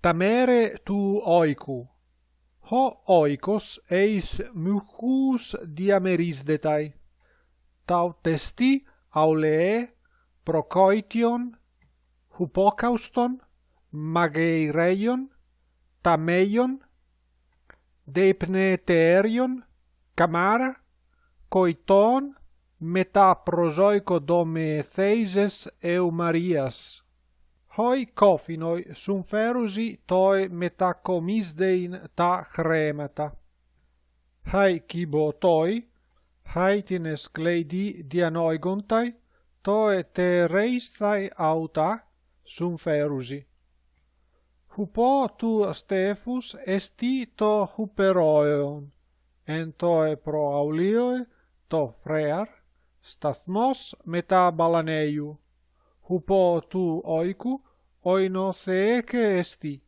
tamere tu oiku. Ho oikos eis mucus diamerisdetai. Tau testi aulee procoition, hupocauston, mageireion, tameion, deipneterion, camara, coiton, metaprozoico dome theises eu marias hoi cofinoi sunferusi toi metacomisdein ta chremata. Hai cibo toi, haitines cleidi dianoigontai, toe te reistai auta sunferusi. Hupo tu Stefus esti to huperoeon, en toe pro aulioe to frear, stasmos meta balaneiu. Hupo tu oicu hoy no sé qué es ti.